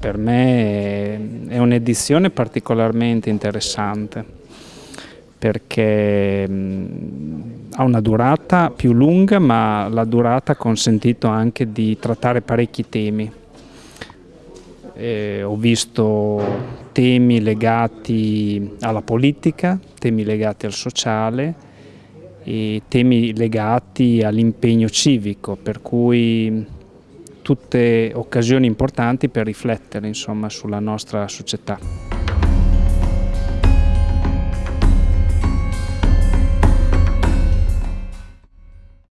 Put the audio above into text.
Per me è un'edizione particolarmente interessante perché ha una durata più lunga ma la durata ha consentito anche di trattare parecchi temi. Eh, ho visto temi legati alla politica, temi legati al sociale e temi legati all'impegno civico, per cui tutte occasioni importanti per riflettere insomma, sulla nostra società.